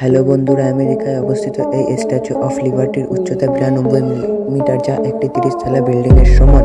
Hello বন্ধুরা, আমেরিকায় অবস্থিত এই স্ট্যাচু অফ লিবার্টির উচ্চতা বিরানব্বই মিটার, যা একটি তিরিশ তলা বিল্ডিংয়ের সমান।